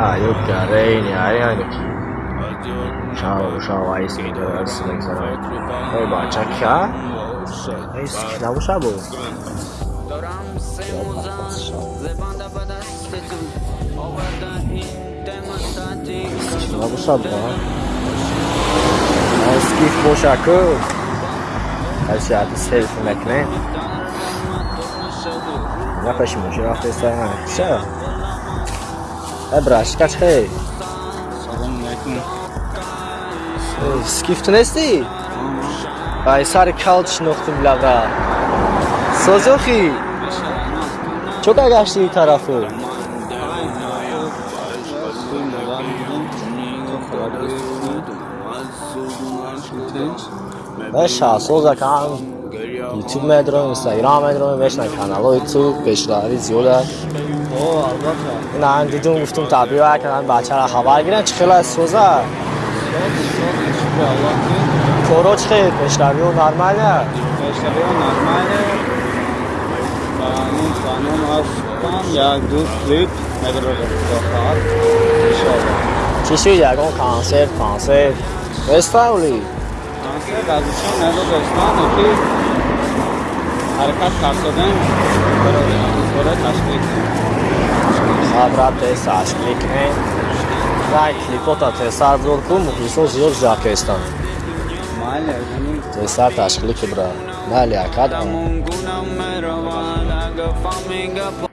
Ah, you got any Heineken. Schau, schau, Eisgeld, alles längst an. Hey, man, check ja. Eis, que schau. Schau, schau, Eis, gif, bo, schau. Eis, ja, das hilft mir, ne? Ja, peshmo, ich rauf, das ist. Ebraş, kaç hey? Selamünaleyküm. Skiftin esti? Ay sarı kalç noktu blaga. Sozuki. Çok agaçlı tarafı. Ne şahsı o zaten. YouTube медром, Instagram медром, мешна каналҳои ту пешравӣ зиёд аст. О, албатта. Ин ан дидум гуфтум табиъ кардам бачаро хабар гирам чӣ хел аст соза? Коро чӣ хел пешравиҳо нормаля? Пешравиҳо нормале. Қонун, қонун ҳастан, як ду клип дохад. Иншоаллоҳ. Чӣ шуд ягон консерт, консерт? Эставли? Консерт азишон надодастан, ки ҳаракат кардем, барои ташвиқ. Хабра тез ташвиқ кунем. Дай клипота тезтар зор кун, мухлисо зиёд кестанд. Ягони Тезтар ташкилӣ ки бра. Майли